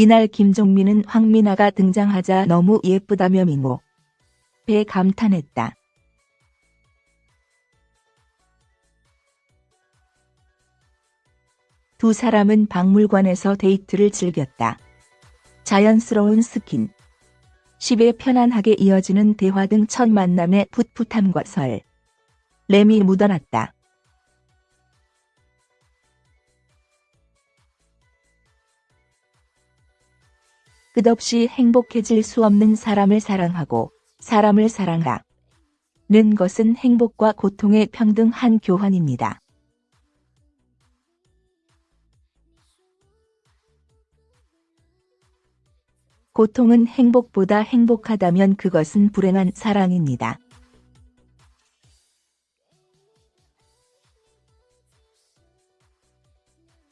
이날 김종민은 황미나가 등장하자 너무 예쁘다며 미모에 감탄했다. 두 사람은 박물관에서 데이트를 즐겼다. 자연스러운 스킨십에 편안하게 이어지는 대화 등 첫 만남의 풋풋함과 설렘이 묻어났다. 끝없이 행복해질 수 없는 사람을 사랑하고 사람을 사랑하. 는 것은 행복과 고통의 평등한 교환입니다. 고통은 행복보다 행복하다면 그것은 불행한 사랑입니다.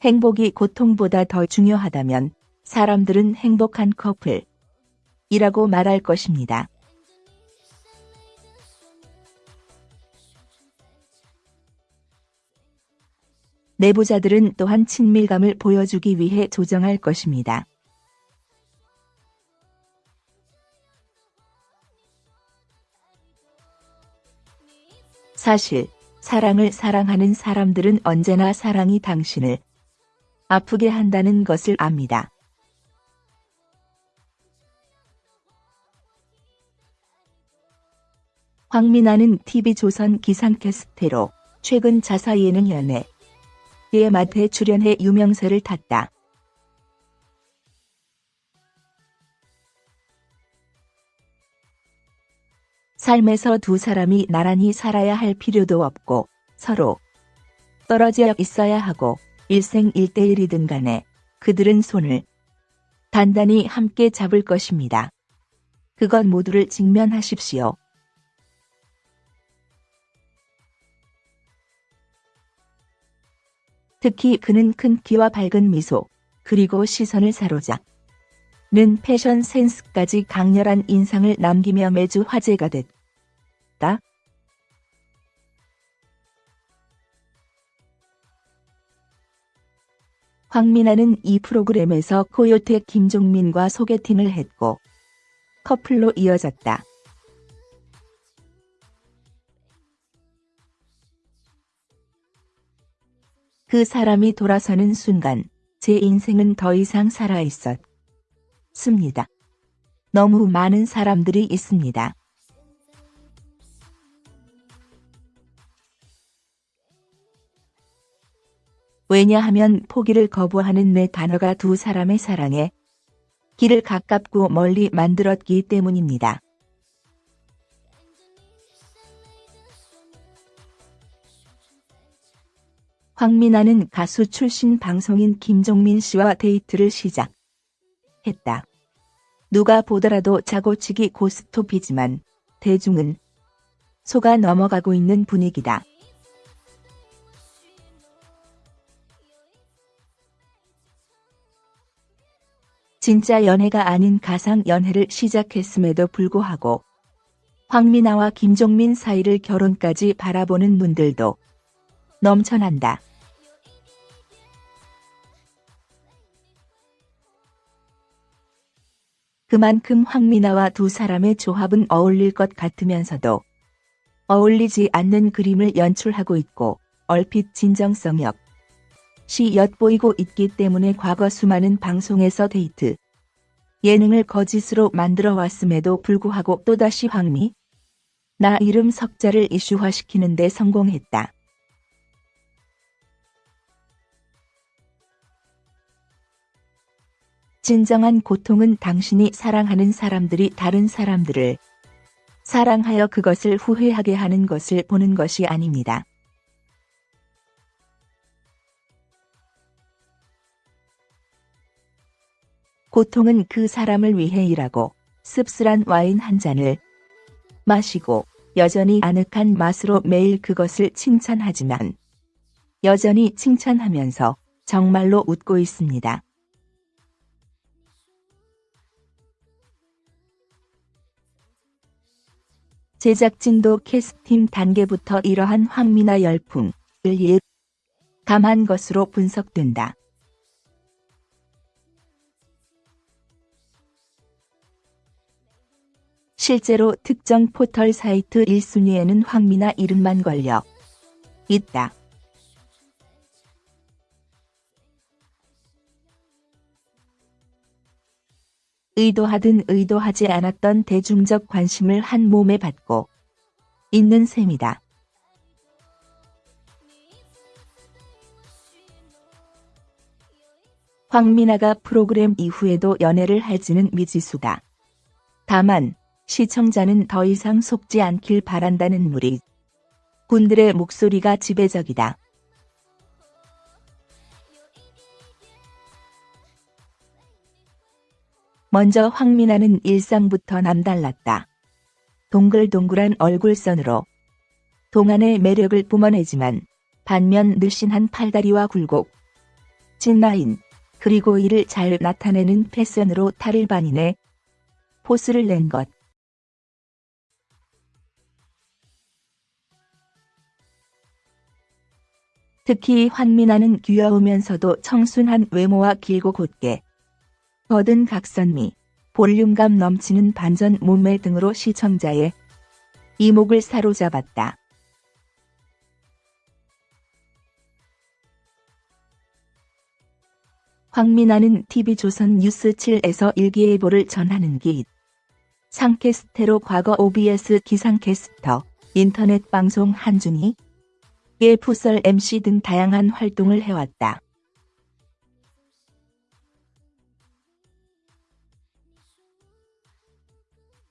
행복이 고통보다 더 중요하다면 사람들은 행복한 커플 이라고 말할 것입니다. 내부자들은 또한 친밀감을 보여주기 위해 조정할 것입니다. 사실 사랑을 사랑하는 사람들은 언제나 사랑이 당신을 아프게 한다는 것을 압니다. 황미나는 TV조선 기상캐스테로 최근 자사 예능 연애 의 맛에 출연해 유명세를 탔다. 삶에서 두 사람이 나란히 살아야 할 필요도 없고 서로 떨어져 있어야 하고 일생 일대일이든 간에 그들은 손을 단단히 함께 잡을 것입니다. 그것 모두를 직면하십시오. 특히 그는 큰 키와 밝은 미소, 그리고 시선을 사로잡. 는 패션 센스까지 강렬한 인상을 남기며 매주 화제가 됐다. 황미나는 이 프로그램에서 코요태 김종민과 소개팅을 했고 커플로 이어졌다. 그 사람이 돌아서는 순간 제 인생은 더 이상 살아있었습니다. 너무 많은 사람들이 있습니다. 왜냐하면 포기를 거부하는 내 단어가 두 사람의 사랑에 길을 가깝고 멀리 만들었기 때문입니다. 황미나는 가수 출신 방송인 김종민 씨와 데이트를 시작했다. 누가 보더라도 자고치기 고스톱이지만 대중은 속아 넘어가고 있는 분위기다. 진짜 연애가 아닌 가상 연애를 시작했음에도 불구하고 황미나와 김종민 사이를 결혼까지 바라보는 눈들도 넘쳐난다. 그만큼 황미나와 두 사람의 조합은 어울릴 것 같으면서도 어울리지 않는 그림을 연출하고 있고 얼핏 진정성 역시 엿보이고 있기 때문에 과거 수많은 방송에서 데이트 예능을 거짓으로 만들어 왔음에도 불구하고 또다시 황미 나 이름 석자를 이슈화시키는 데 성공했다. 진정한 고통은 당신이 사랑하는 사람들이 다른 사람들을 사랑하여 그것을 후회하게 하는 것을 보는 것이 아닙니다. 고통은 그 사람을 위해 일하고 씁쓸한 와인 한 잔을 마시고 여전히 아늑한 맛으로 매일 그것을 칭찬하지만 여전히 칭찬하면서 정말로 웃고 있습니다. 제작진도 캐스팅 단계부터 이러한 황미나 열풍을 예감한 것으로 분석된다. 실제로 특정 포털 사이트 1순위에는 황미나 이름만 걸려 있다. 의도하든 의도하지 않았던 대중적 관심을 한 몸에 받고 있는 셈이다. 황미나가 프로그램 이후에도 연애를 할지는 미지수다. 다만 시청자는 더 이상 속지 않길 바란다는 무리. 군들의 목소리가 지배적이다. 먼저 황미나는 일상부터 남달랐다. 동글동글한 얼굴선으로 동안의 매력을 뿜어내지만 반면 늘씬한 팔다리와 굴곡, 진라인, 그리고 이를 잘 나타내는 패션으로 탈을 반인해 포스를 낸 것. 특히 환미나는 귀여우면서도 청순한 외모와 길고 곧게 거든 각선미, 볼륨감 넘치는 반전 몸매 등으로 시청자의 이목을 사로잡았다. 황미나는 TV조선 뉴스 7에서 일기예보를 전하는 기 상캐스테로 과거 OBS 기상캐스터, 인터넷 방송 한준희, 예 풋설 MC 등 다양한 활동을 해왔다.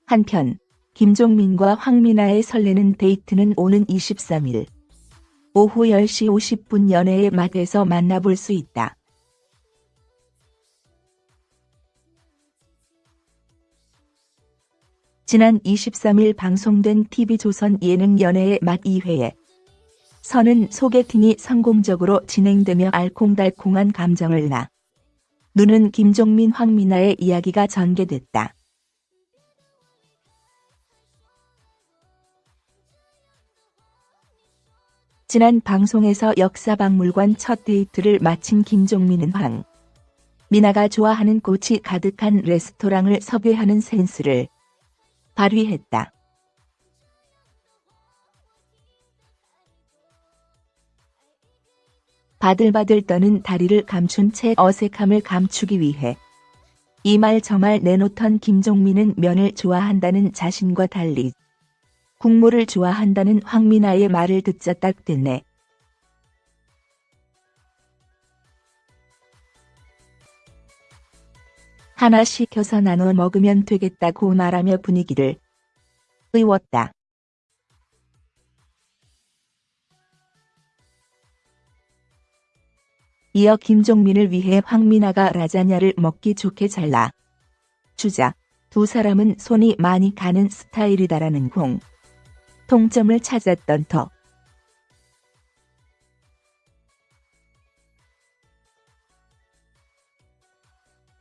한편 김종민과 황미나의 설레는 데이트는 오는 23일 오후 10시 50분 연애의 맛에서 만나볼 수 있다. 지난 23일 방송된 TV조선 예능 연애의 맛 2회에 선은 소개팅이 성공적으로 진행되며 알콩달콩한 감정을 나 누는 김종민 황미나의 이야기가 전개됐다. 지난 방송에서 역사박물관 첫 데이트를 마친 김종민은 황 미나가 좋아하는 꽃이 가득한 레스토랑을 섭외하는 센스를 발휘했다. 바들바들 떠는 다리를 감춘 채 어색함을 감추기 위해 이 말 저 말 내놓던 김종민은 면을 좋아한다는 자신과 달리 국물을 좋아한다는 황미나의 말을 듣자 딱 됐네. 하나 시켜서 나눠 먹으면 되겠다고 말하며 분위기를 의웠다. 이어 김종민을 위해 황미나가 라자냐를 먹기 좋게 잘라 주자 두 사람은 손이 많이 가는 스타일이다라는 공 통점을 찾았던 터.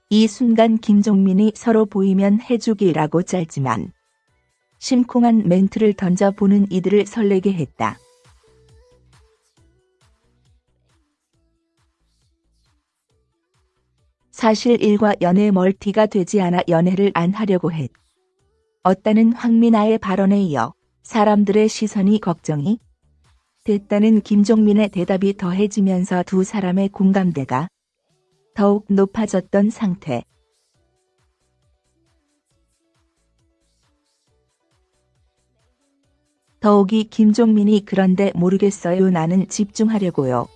이 순간 김종민이 서로 보이면 해주기라고 짧지만 심쿵한 멘트를 던져보는 이들을 설레게 했다. 사실 일과 연애 멀티가 되지 않아 연애를 안 하려고 했. 었다는 황미나의 발언에 이어 사람들의 시선이 걱정이 됐다는 김종민의 대답이 더해지면서 두 사람의 공감대가 더욱 높아졌던 상태. 더욱이 김종민이 그런데 모르겠어요 나는 집중하려고요.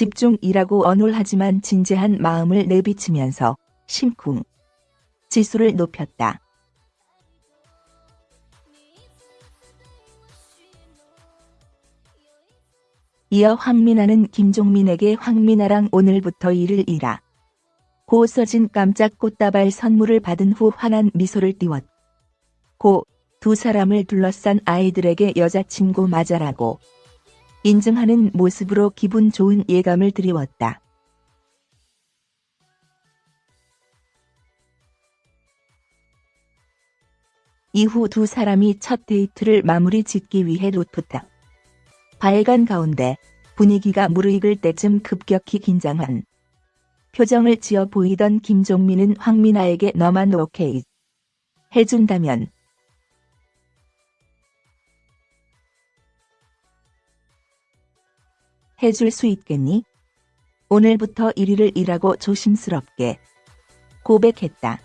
집중이라고 언홀하지만 진지한 마음을 내비치면서 심쿵 지수를 높였다. 이어 황미나는 김종민에게 황미나랑 오늘부터 일을 이라. 고 써진 깜짝 꽃다발 선물을 받은 후 환한 미소를 띄웠 고 두 사람을 둘러싼 아이들에게 여자친구 맞아라고 인증하는 모습으로 기분 좋은 예감을 드리웠다. 이후 두 사람이 첫 데이트를 마무리 짓기 위해 로프탑. 발간 가운데 분위기가 무르익을 때쯤 급격히 긴장한 표정을 지어 보이던 김종민은 황미나에게 너만 오케이 해준다면 해줄 수 있겠니? 오늘부터 1위를 일하고 조심스럽게 고백했다.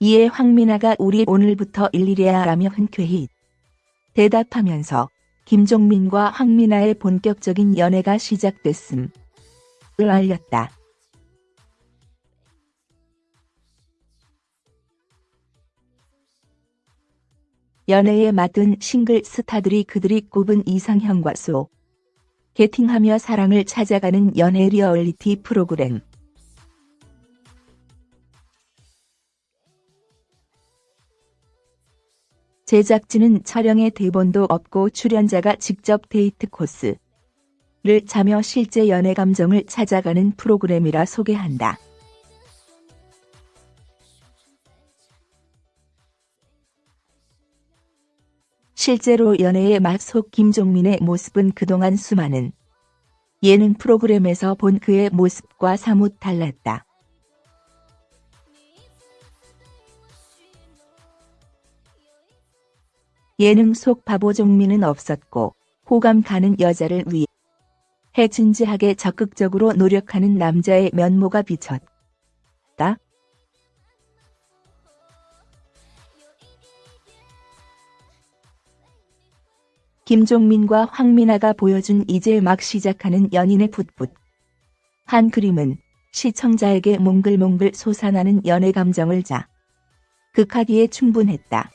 이에 황미나가 우리 오늘부터 일일이야 라며 흔쾌히 대답하면서 김종민과 황미나의 본격적인 연애가 시작됐음을 알렸다. 연애의 맛은 싱글 스타들이 그들이 꼽은 이상형과 소개팅하며 사랑을 찾아가는 연애 리얼리티 프로그램. 제작진은 촬영에 대본도 없고 출연자가 직접 데이트 코스를 짜며 실제 연애 감정을 찾아가는 프로그램이라 소개한다. 실제로 연애의 맛속 김종민의 모습은 그동안 수많은 예능 프로그램에서 본 그의 모습과 사뭇 달랐다. 예능 속 바보 종민은 없었고 호감 가는 여자를 위해 진지하게 적극적으로 노력하는 남자의 면모가 비쳤다. 김종민과 황미나가 보여준 이제 막 시작하는 연인의 풋풋. 한 그림은 시청자에게 몽글몽글 솟아나는 연애 감정을 자. 극하기에 충분했다.